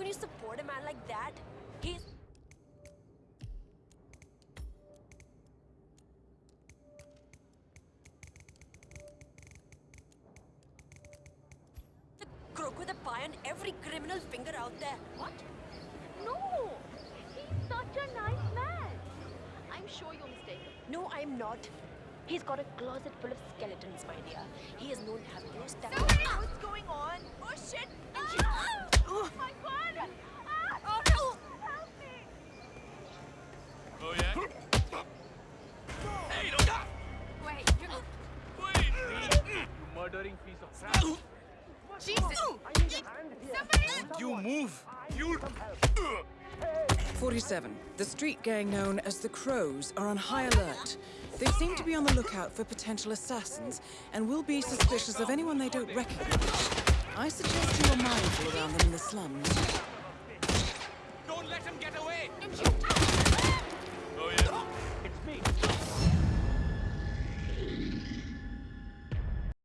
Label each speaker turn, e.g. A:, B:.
A: can you support a man like that? He's... The crook with a pie on every criminal finger out there. What?
B: No! He's such a nice man. I'm sure you're mistaken.
A: No, I'm not. He's got a closet full of skeletons, my dear. He is known to have no
C: 47. The street gang known as the Crows are on high alert. They seem to be on the lookout for potential assassins and will be suspicious of anyone they don't recognize. I suggest you are mindful around them in the slums.
D: Don't let him get away!
B: Don't you